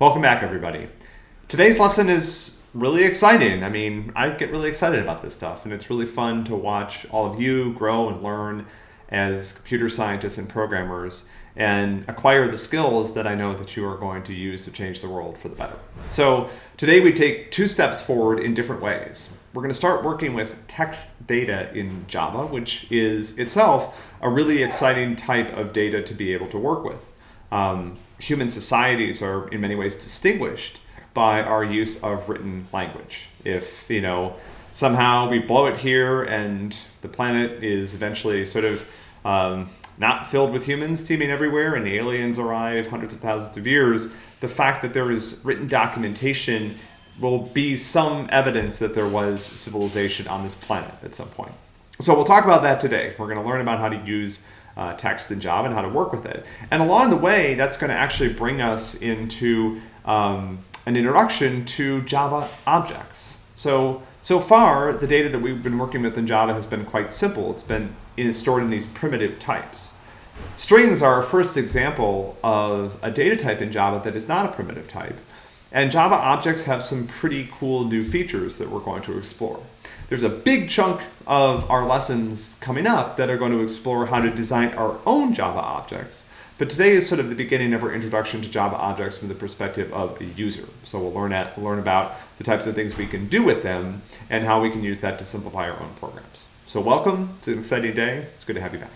Welcome back, everybody. Today's lesson is really exciting. I mean, I get really excited about this stuff, and it's really fun to watch all of you grow and learn as computer scientists and programmers and acquire the skills that I know that you are going to use to change the world for the better. So today we take two steps forward in different ways. We're going to start working with text data in Java, which is itself a really exciting type of data to be able to work with. Um, human societies are in many ways distinguished by our use of written language. If, you know, somehow we blow it here and the planet is eventually sort of um, not filled with humans teeming everywhere and the aliens arrive hundreds of thousands of years, the fact that there is written documentation will be some evidence that there was civilization on this planet at some point. So we'll talk about that today. We're going to learn about how to use uh, text in Java and how to work with it. And along the way, that's going to actually bring us into um, an introduction to Java objects. So, so far, the data that we've been working with in Java has been quite simple. It's been in, stored in these primitive types. Strings are our first example of a data type in Java that is not a primitive type. And Java objects have some pretty cool new features that we're going to explore. There's a big chunk of our lessons coming up that are going to explore how to design our own Java objects. But today is sort of the beginning of our introduction to Java objects from the perspective of a user. So we'll learn, at, learn about the types of things we can do with them and how we can use that to simplify our own programs. So welcome, it's an exciting day. It's good to have you back.